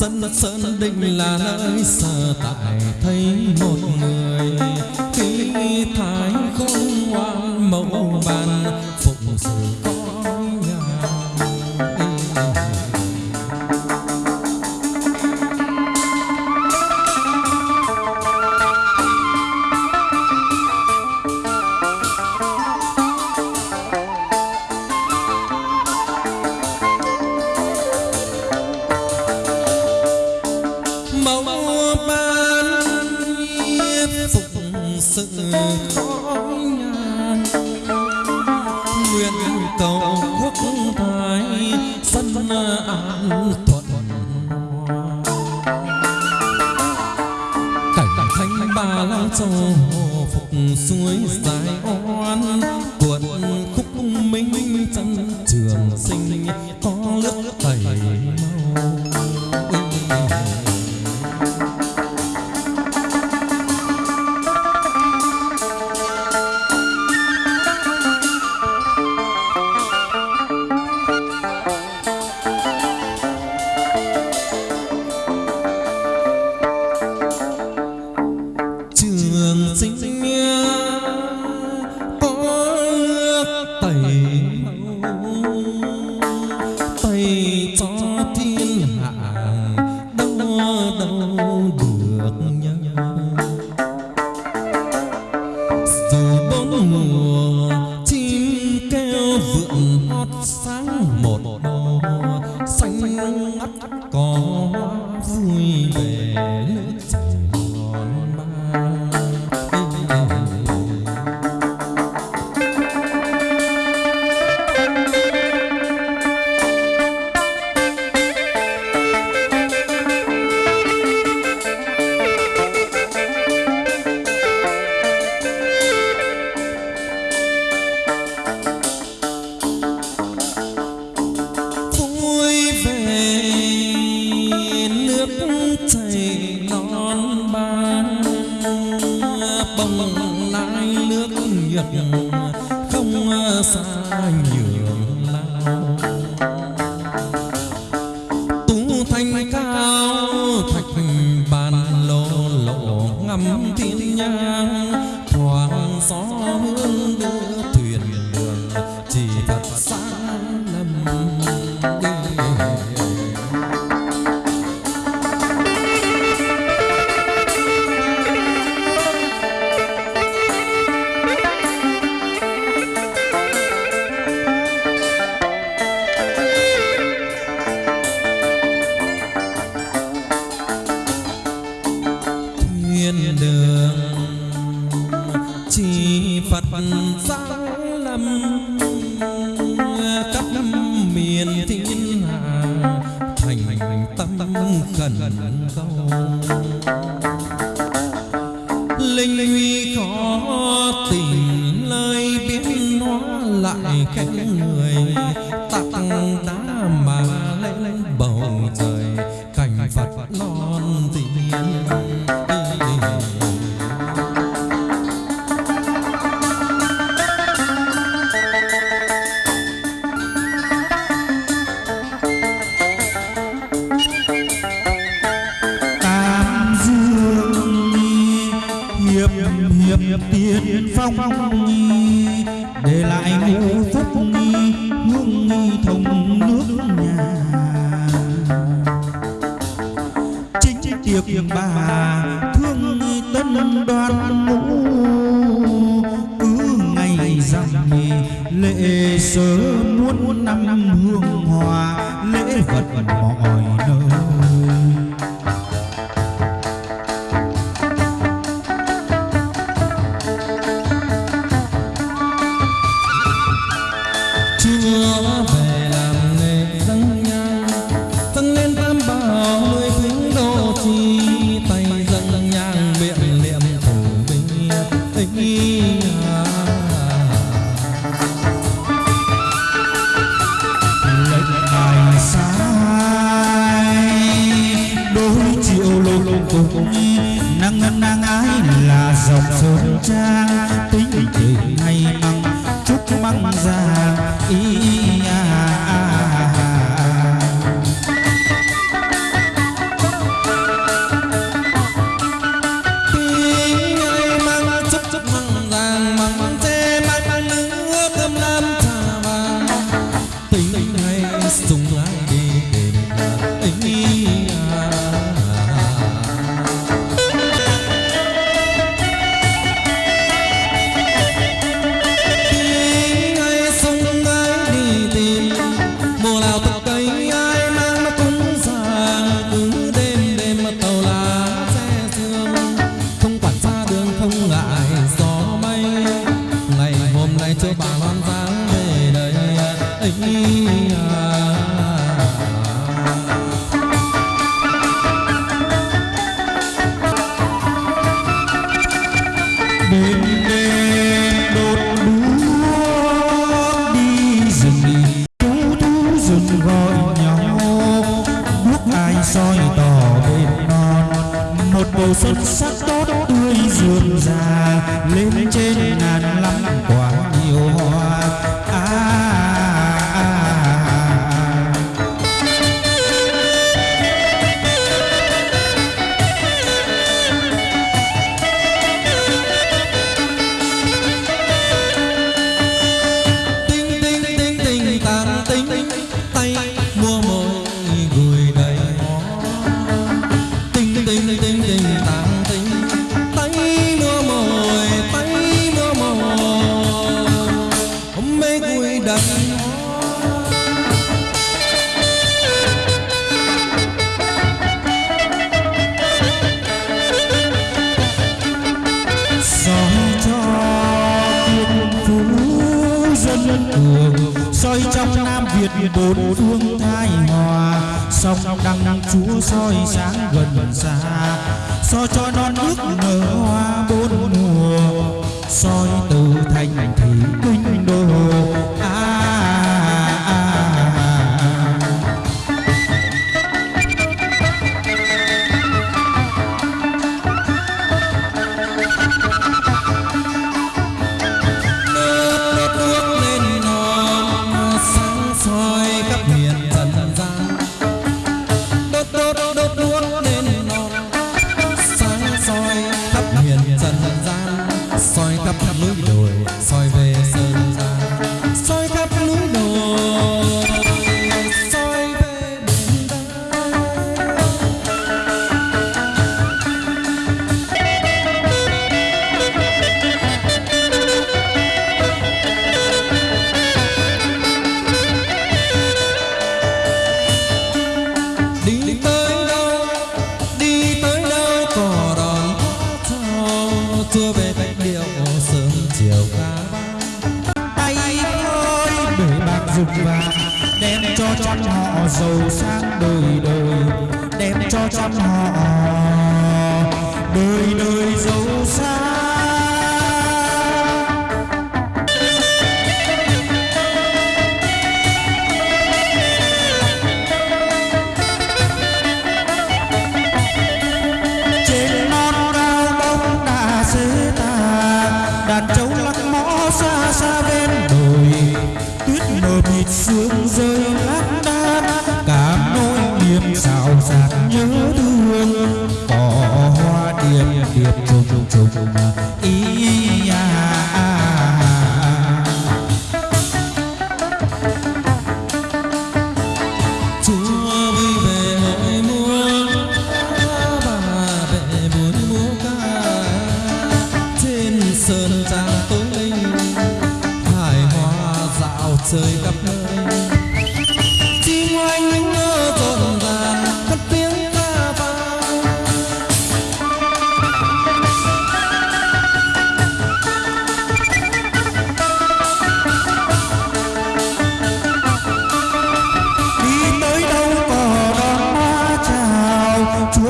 sân sơn định là nơi sở tại thấy một người suối dài oan tuần khúc minh chân trường sinh có nước tẩy mau 你 long. thiêng bà thương tân đoan soi tỏ thêm non một bầu xuân sắc tốt tươi rườm rà lên trên ngàn lắm quả nhiều hoa. À sông đăng chúa soi sáng gần xa. Soi cho non nước nở hoa bốn mùa, soi từ thành thị kinh giàu sang đời đời đem cho trăm họ. Đời đời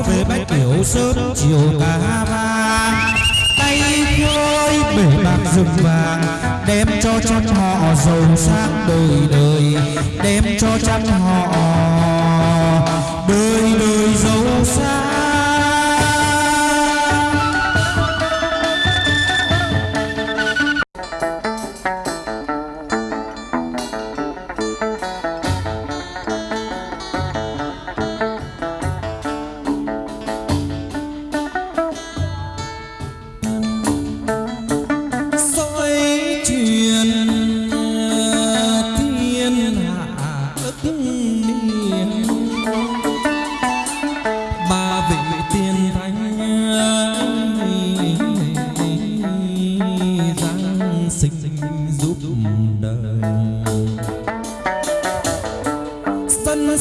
về bách kiểu sớm chiều cả ba tay khơi bể bạc rừng vàng, đem cho trăm họ giàu sang đời đời. Đem cho trăm họ đời đời giàu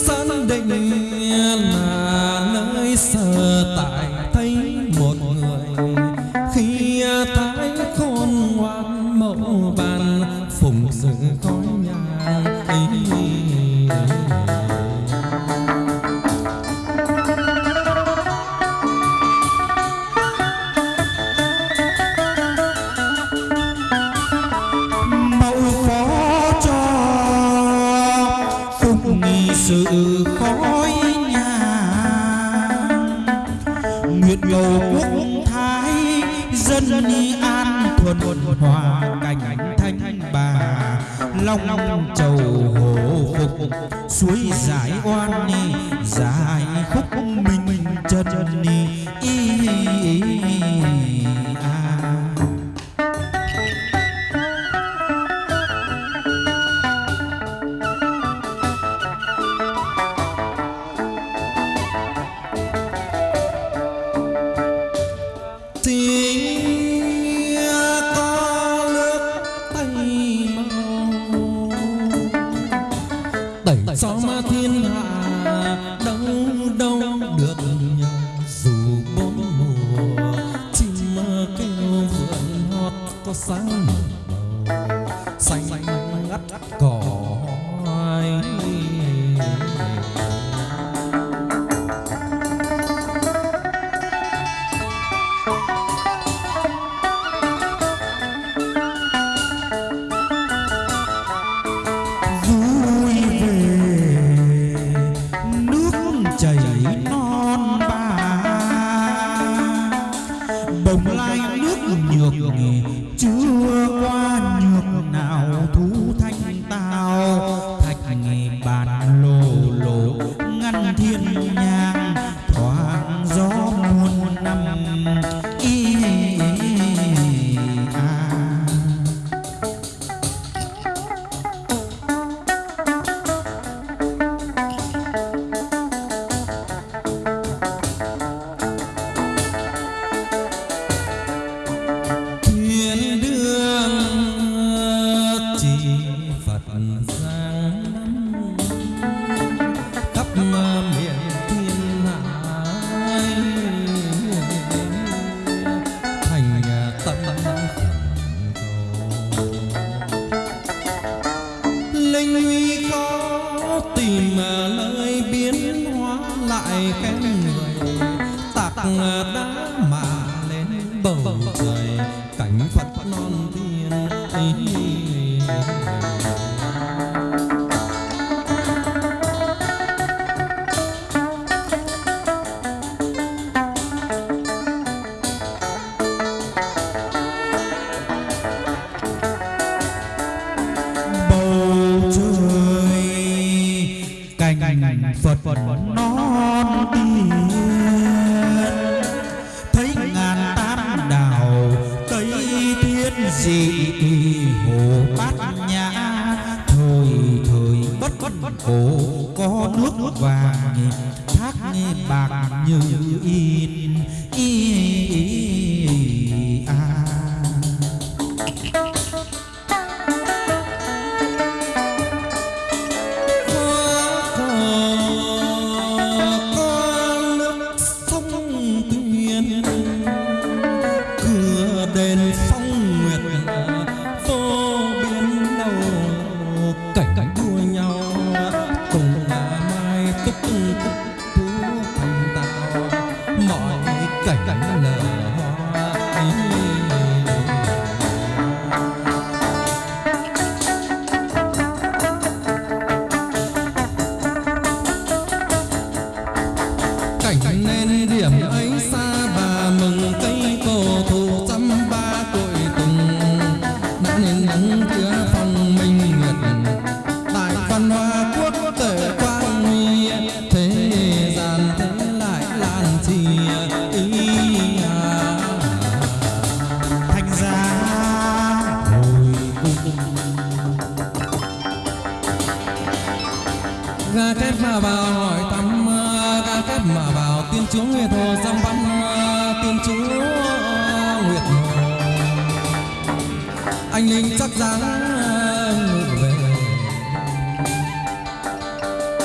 Sân định là nơi sơ tại khói nhà nguyệt cầu quốc thái dân an thuần hòa cảnh thanh bà long long chầu hồ phục suối giải oan ni dài khúc minh trần ni y, y, y, y. vàng thác bạc như in in tức thú thành ta. Mọi cảnh